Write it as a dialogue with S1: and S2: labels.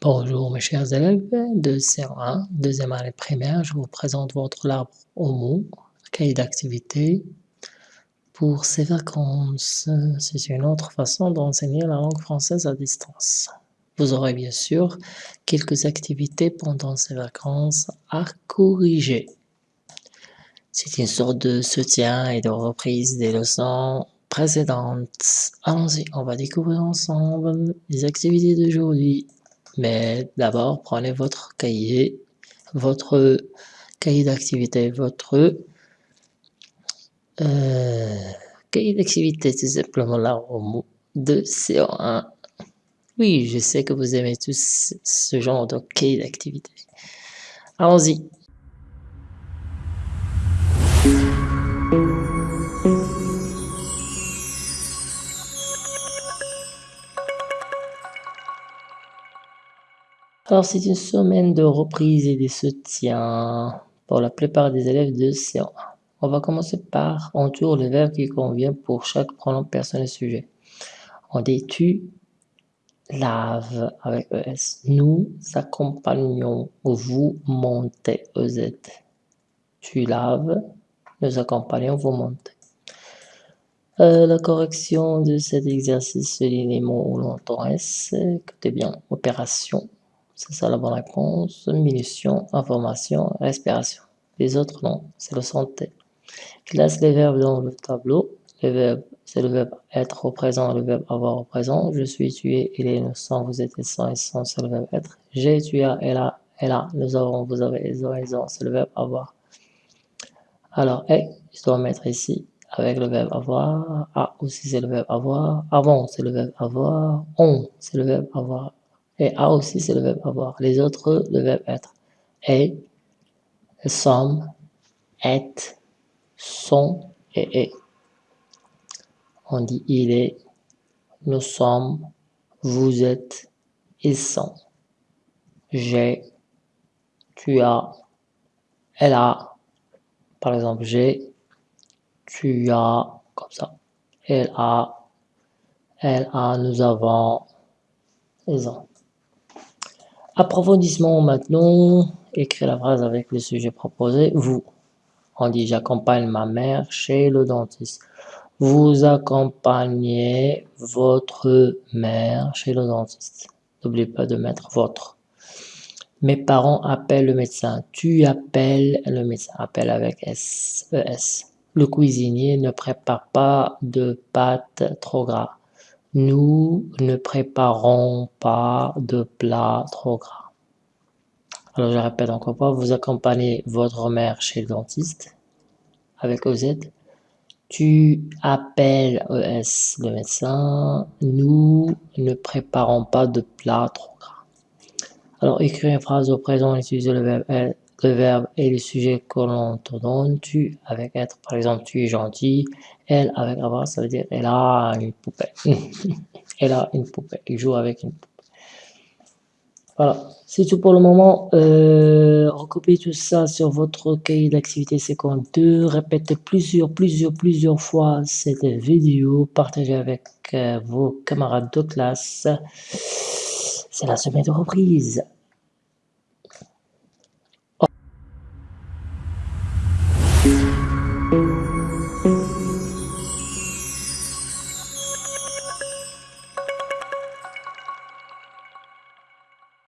S1: Bonjour mes chers élèves de CE1, deuxième année primaire, je vous présente votre arbre au cahier d'activité. Pour ces vacances, c'est une autre façon d'enseigner la langue française à distance. Vous aurez bien sûr quelques activités pendant ces vacances à corriger. C'est une sorte de soutien et de reprise des leçons précédentes. Allons-y, on va découvrir ensemble les activités d'aujourd'hui. Mais d'abord, prenez votre cahier, votre cahier d'activité, votre euh, cahier d'activité, tout simplement là au de CO1. Oui, je sais que vous aimez tous ce genre de cahier d'activité. Allons-y. Alors, c'est une semaine de reprise et de soutien pour la plupart des élèves de C1. On va commencer par entoure le verbe qui convient pour chaque pronom personnel sujet. On dit tu laves avec ES. Nous accompagnons, vous montez EZ. Tu laves, nous accompagnons, vous montez. Euh, la correction de cet exercice les mots où l'on entend S, écoutez bien, opération, c'est ça la bonne réponse. Munition, information, respiration. Les autres, non. C'est le santé. Classe les verbes dans le tableau. Le verbe, c'est le verbe être au présent, le verbe avoir au présent. Je suis, tu es, il est, sommes, vous êtes, ils sont, ils sont, c'est le verbe être. J'ai, tu as, elle a, elle a, nous avons, vous avez, ils ont, ils ont, c'est le verbe avoir. Alors, et, je dois mettre ici avec le verbe avoir. A aussi, c'est le verbe avoir. Avant, c'est le verbe avoir. On, c'est le verbe avoir. Et a aussi, c'est le verbe avoir. Les autres, le verbe être. Et, sommes, est, sont et est. On dit il est, nous sommes, vous êtes, ils sont. J'ai, tu as, elle a. Par exemple, j'ai, tu as, comme ça. Elle a, elle a, nous avons, ils ont. Approfondissement maintenant, écrire la phrase avec le sujet proposé, vous. On dit j'accompagne ma mère chez le dentiste. Vous accompagnez votre mère chez le dentiste. N'oubliez pas de mettre votre. Mes parents appellent le médecin. Tu appelles le médecin. Appelle avec S, ES. Le cuisinier ne prépare pas de pâtes trop gras. Nous ne préparons pas de plats trop gras. Alors je répète encore pas, vous accompagnez votre mère chez le dentiste avec OZ. Tu appelles ES le médecin. Nous ne préparons pas de plats trop gras. Alors écrire une phrase au présent, utiliser le verbe, le verbe et le sujet que l'on te donne. Tu avec être, par exemple, tu es gentil. Elle avec avoir, ça veut dire elle a une poupée. elle a une poupée. Il joue avec une poupée. Voilà, c'est tout pour le moment. Euh, recopiez tout ça sur votre cahier d'activité 52. Répétez plusieurs, plusieurs, plusieurs fois cette vidéo. Partagez avec euh, vos camarades de classe. C'est la semaine de reprise.